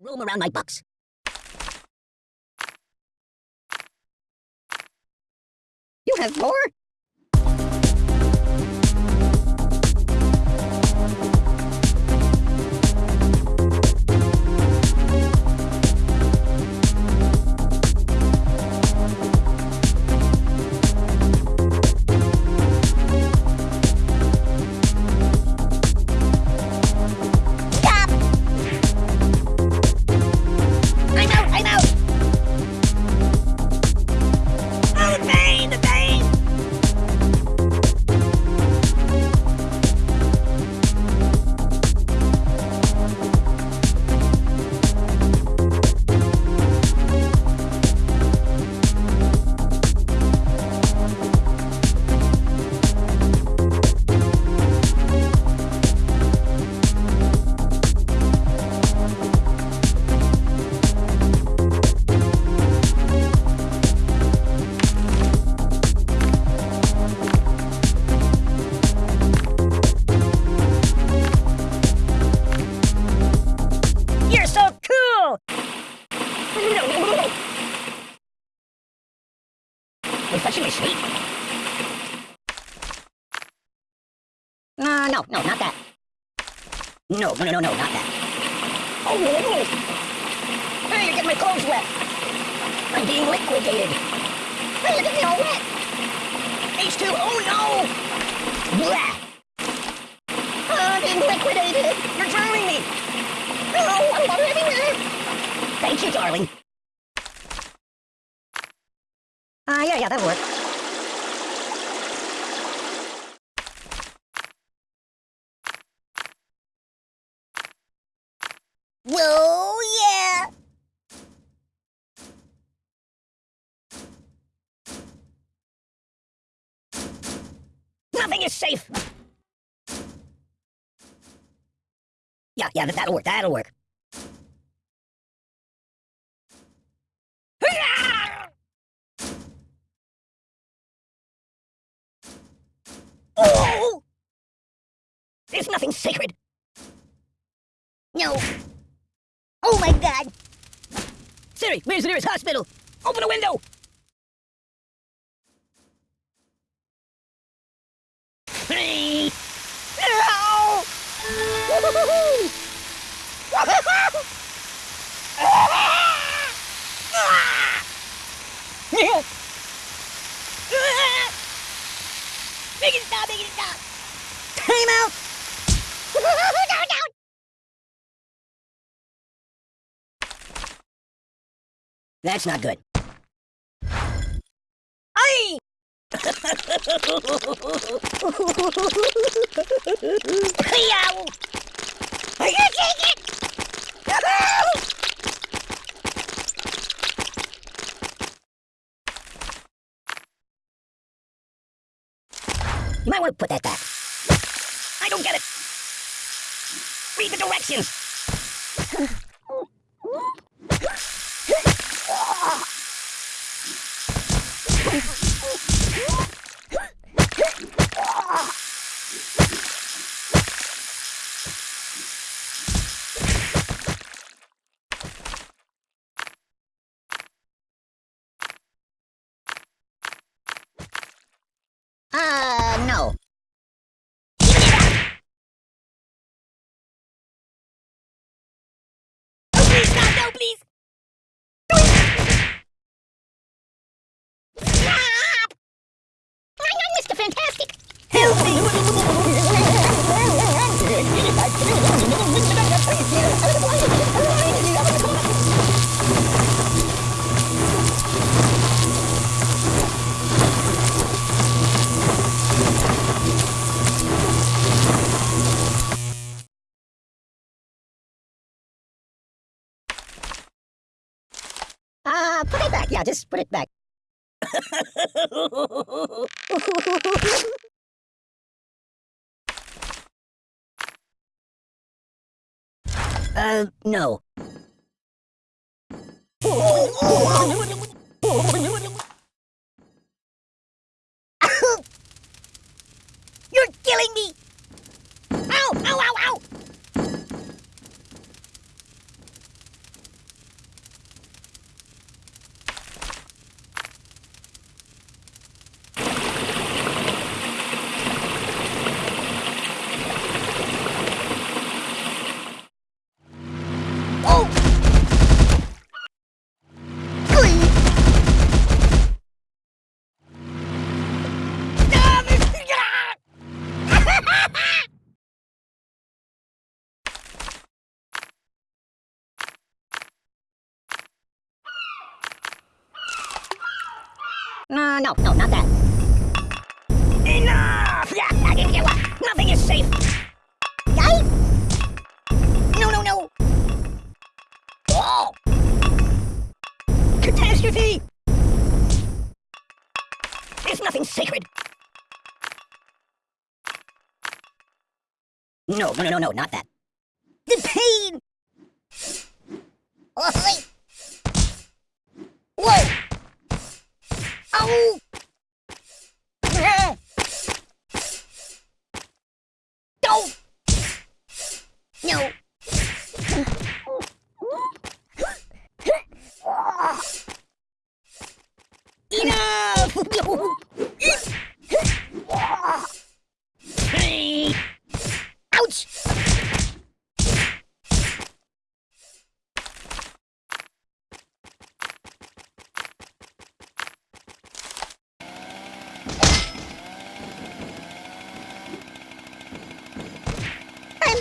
Roam around my box. You have more? Refreshing my sleep. Uh, no, no, not that. No, no, no, no, no, not that. Oh, hey, you're getting my clothes wet. I'm being liquidated. Hey, you're getting me all wet. H2, oh no! Blah! Oh, I'm being liquidated. You're drowning me. Oh, I'm everywhere. Thank you, darling. Ah, uh, yeah, that'll work. Whoa, yeah! Nothing is safe! Yeah, yeah, that'll work, that'll work. Oh! There's nothing sacred. No. Oh my god! Siri, where's the nearest hospital? Open a window! Hey! Ow! Make it stop, make it stop! Time out! down, down! That's not good. Aye! Are you take it? You might want to put that back. I don't get it. Read the directions. Uh, no. Oh, please, stop, no, please! Stop! I'm Mr. Fantastic! Help me! Uh, put it back. Yeah, just put it back. uh, no. No, no, no, not that. Enough! Nothing is safe. Yay! No, no, no. Oh! Catastrophe! There's nothing sacred. No, no, no, no, not that. The pain! Oh, wait. Whoa! Oh! Ah! Don't! No! Enough! Hey! Ouch! I'm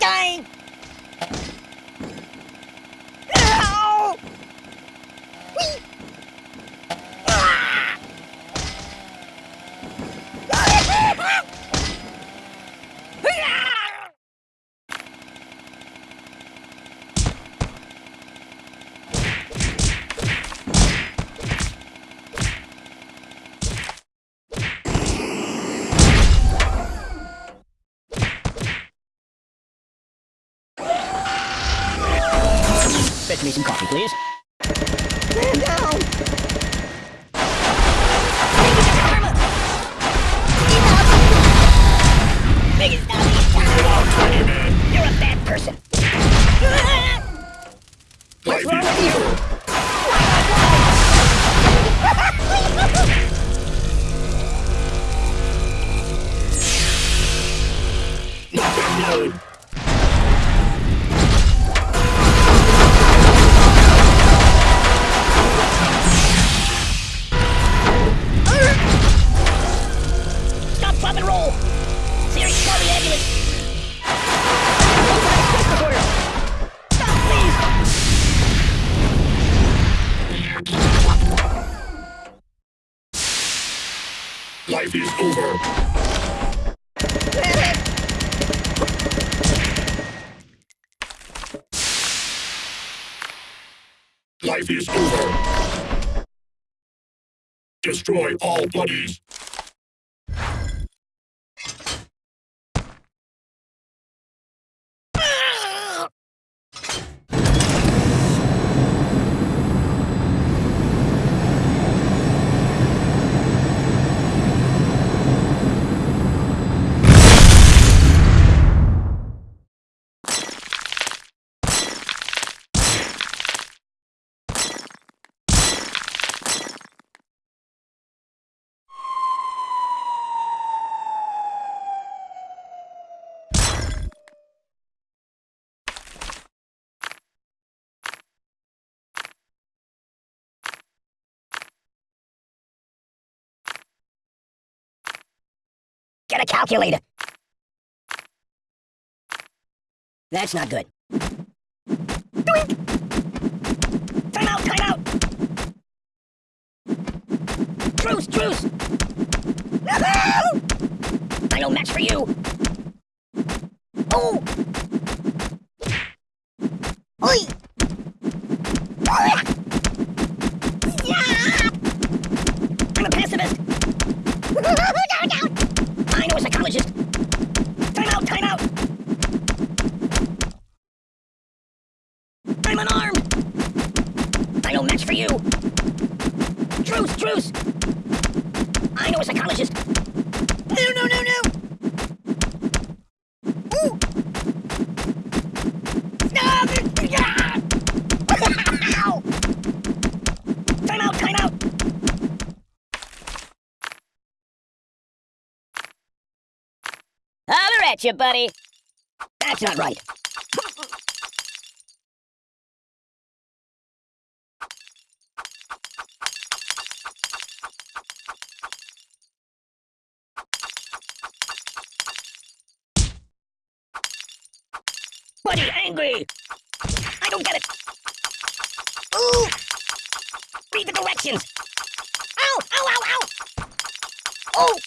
dying! Stop, drop, and roll! Serious, call ambulance! Life is over. Life is over. Destroy all buddies. A calculator! That's not good. Doink! Time out, time out! Truce, truce! I know match for you! Oh! Oi! Ah! Yeah! I'm a pacifist! no, no! I know a psychologist! Time out, time out! I'm unarmed! I know match for you! Truce, truce! I know a psychologist! No, no, no, no! Time out, time out! Holler at you, buddy! That's not right. angry! I don't get it! Ooh! Read the directions! Ow! Ow! Ow! Ow! Oh!